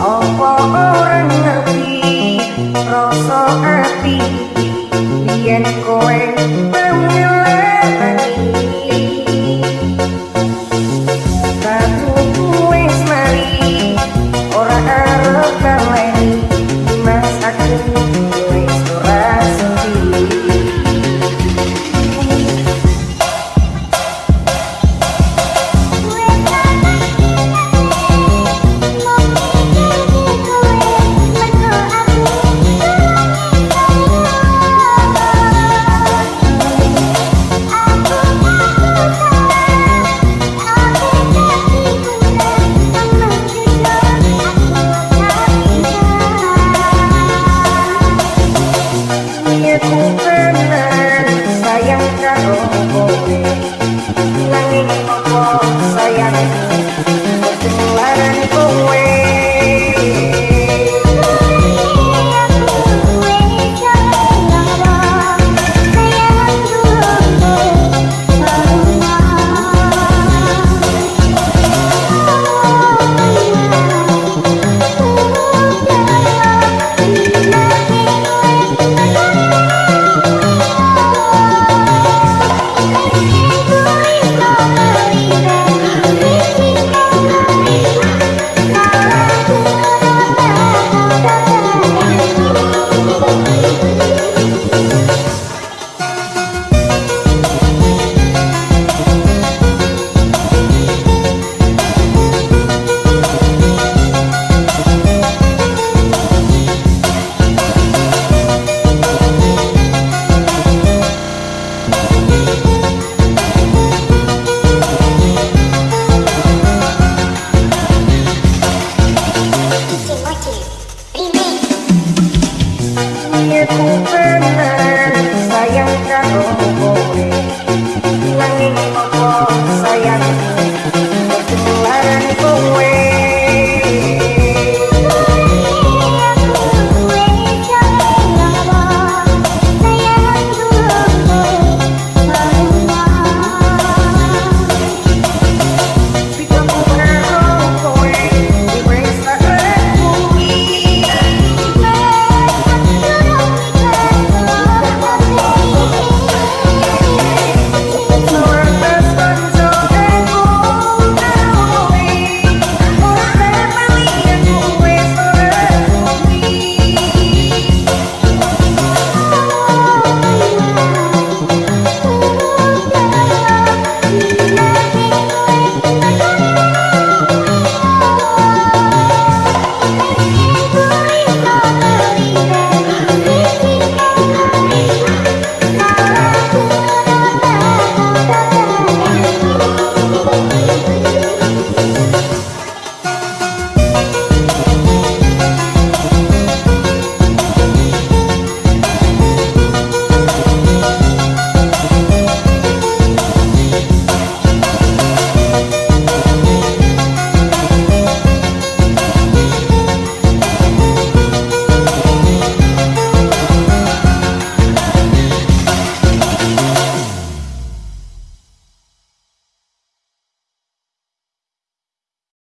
Apa orang ngerti? Rasa ati. Yen kowe sayang nghĩa cũng bên này